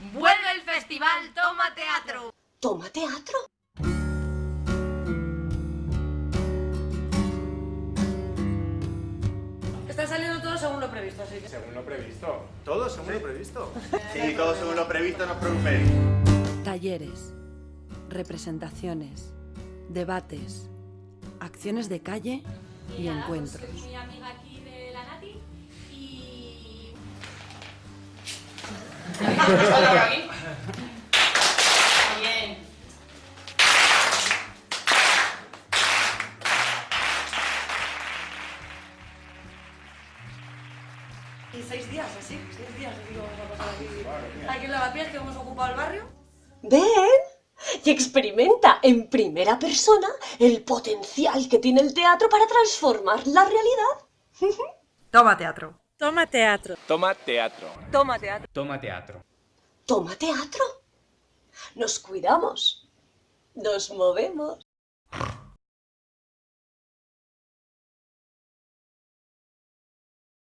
Vuelve el festival Toma Teatro. ¿Toma teatro? Está saliendo todo según lo previsto, así que... Según lo previsto. ¿Todo según lo previsto? Sí, todo según lo previsto, no os preocupéis. Talleres, representaciones, debates, acciones de calle y encuentros. Mi amiga aquí Bien. Y seis días, así, seis días, que vamos a pasar aquí. Aquí en Lavapiés, que hemos ocupado el barrio. Ven y experimenta en primera persona el potencial que tiene el teatro para transformar la realidad. Toma teatro. Toma teatro. Toma teatro. Toma teatro. Toma teatro. ¿Toma teatro? Nos cuidamos. Nos movemos.